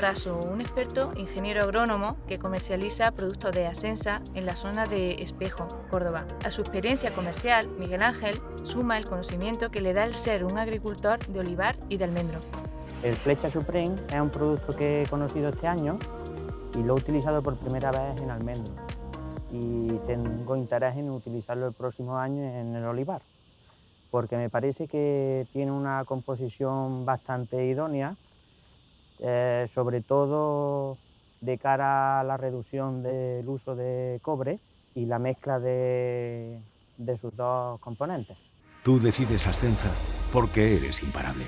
caso un experto ingeniero agrónomo que comercializa productos de Asensa en la zona de Espejo, Córdoba. A su experiencia comercial, Miguel Ángel suma el conocimiento que le da el ser un agricultor de olivar y de almendro. El Flecha Supreme es un producto que he conocido este año y lo he utilizado por primera vez en almendro y tengo interés en utilizarlo el próximo año en el olivar porque me parece que tiene una composición bastante idónea, eh, sobre todo de cara a la reducción del uso de cobre y la mezcla de, de sus dos componentes. Tú decides Ascensa porque eres imparable.